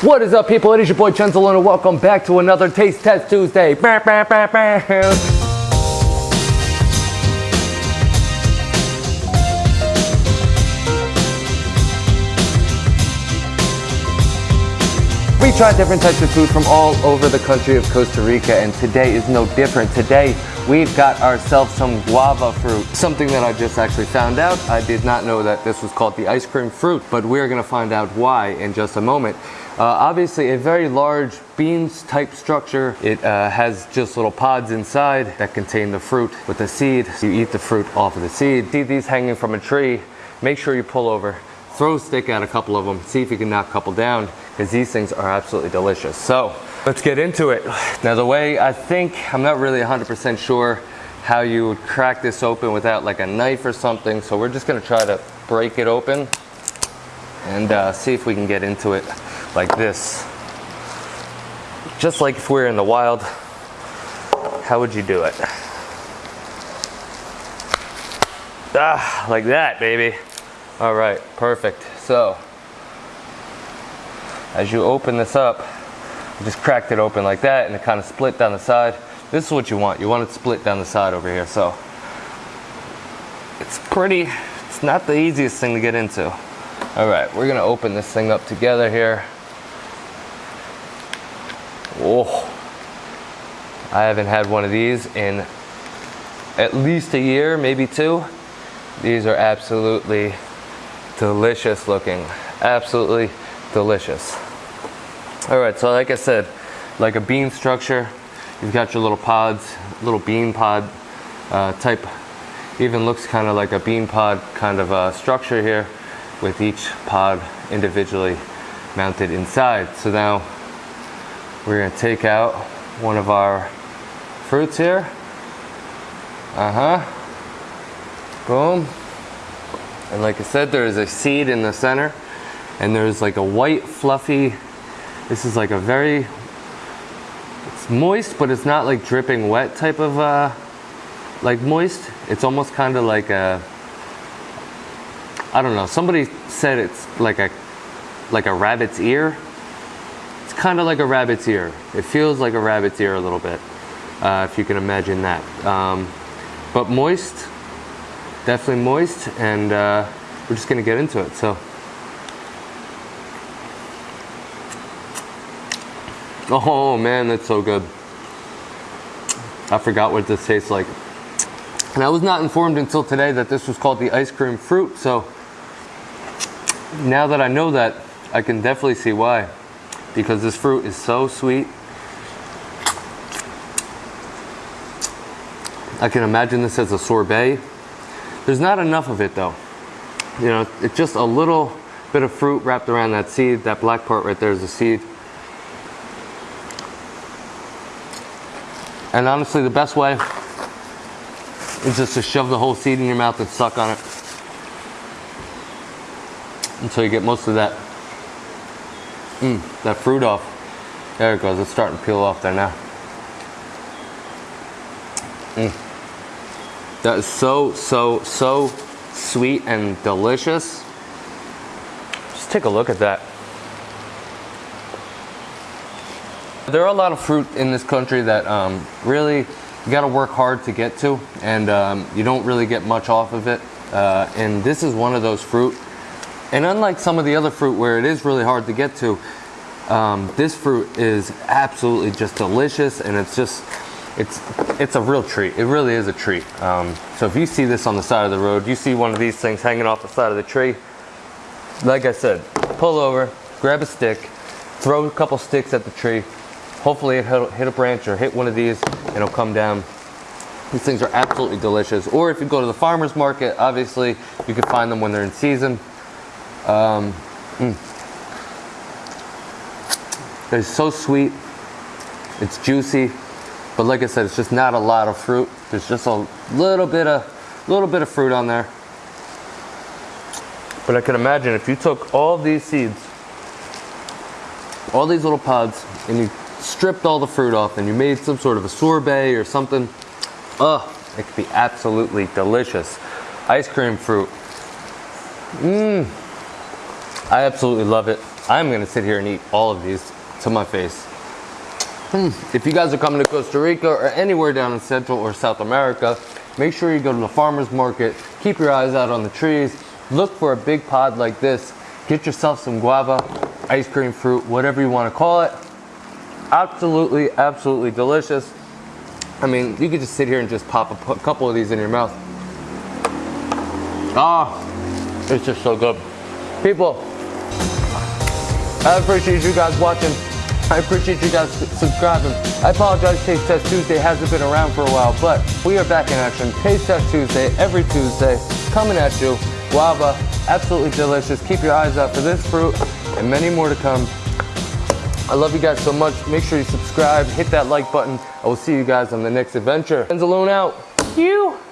What is up, people? It is your boy Chenzelone, and welcome back to another Taste Test Tuesday. We try different types of food from all over the country of Costa Rica, and today is no different. Today, we've got ourselves some guava fruit, something that I just actually found out. I did not know that this was called the ice cream fruit, but we're gonna find out why in just a moment. Uh, obviously, a very large beans type structure. It uh, has just little pods inside that contain the fruit with the seed. You eat the fruit off of the seed. See these hanging from a tree. Make sure you pull over, throw a stick at a couple of them, see if you can knock a couple down because these things are absolutely delicious. So let's get into it. Now the way I think, I'm not really 100% sure how you would crack this open without like a knife or something. So we're just gonna try to break it open and uh, see if we can get into it like this. Just like if we we're in the wild, how would you do it? Ah, like that, baby. All right, perfect. So as you open this up, just cracked it open like that and it kind of split down the side. This is what you want. You want it split down the side over here. So it's pretty, it's not the easiest thing to get into. All right, we're gonna open this thing up together here. Oh, I haven't had one of these in at least a year, maybe two. These are absolutely delicious looking. Absolutely delicious. All right, so like I said, like a bean structure, you've got your little pods, little bean pod uh, type, even looks kind of like a bean pod kind of uh, structure here with each pod individually mounted inside. So now we're gonna take out one of our fruits here. Uh-huh. Boom. And like I said, there is a seed in the center and there's like a white fluffy this is like a very, it's moist, but it's not like dripping wet type of, uh, like moist. It's almost kind of like a, I don't know, somebody said it's like a, like a rabbit's ear. Kind of like a rabbit's ear. It feels like a rabbit's ear a little bit, uh, if you can imagine that. Um, but moist, definitely moist, and uh, we're just gonna get into it. So. Oh man, that's so good. I forgot what this tastes like. And I was not informed until today that this was called the ice cream fruit. So now that I know that, I can definitely see why. Because this fruit is so sweet. I can imagine this as a sorbet. There's not enough of it though. You know, it's just a little bit of fruit wrapped around that seed. That black part right there is the seed. And honestly, the best way is just to shove the whole seed in your mouth and suck on it until you get most of that mm, that fruit off. There it goes. It's starting to peel off there now. Mm. That is so, so, so sweet and delicious. Just take a look at that. There are a lot of fruit in this country that um, really you got to work hard to get to, and um, you don't really get much off of it. Uh, and this is one of those fruit. And unlike some of the other fruit where it is really hard to get to, um, this fruit is absolutely just delicious, and it's just it's it's a real treat. It really is a treat. Um, so if you see this on the side of the road, you see one of these things hanging off the side of the tree. Like I said, pull over, grab a stick, throw a couple sticks at the tree, Hopefully it'll hit a branch or hit one of these and it'll come down. These things are absolutely delicious. Or if you go to the farmer's market, obviously you can find them when they're in season. Um, mm. They're so sweet. It's juicy. But like I said, it's just not a lot of fruit. There's just a little bit of little bit of fruit on there. But I can imagine if you took all these seeds, all these little pods, and you stripped all the fruit off and you made some sort of a sorbet or something, ugh, it could be absolutely delicious. Ice cream fruit. Mmm. I absolutely love it. I'm gonna sit here and eat all of these to my face. Hmm. If you guys are coming to Costa Rica or anywhere down in Central or South America, make sure you go to the farmer's market, keep your eyes out on the trees, look for a big pod like this, get yourself some guava, ice cream fruit, whatever you wanna call it. Absolutely, absolutely delicious. I mean, you could just sit here and just pop a couple of these in your mouth. Ah, it's just so good. People, I appreciate you guys watching. I appreciate you guys subscribing. I apologize, Taste Test Tuesday hasn't been around for a while, but we are back in action. Taste Test Tuesday, every Tuesday, coming at you. Guava, absolutely delicious. Keep your eyes out for this fruit and many more to come. I love you guys so much. Make sure you subscribe, hit that like button. I will see you guys on the next adventure. Enzalone out. You.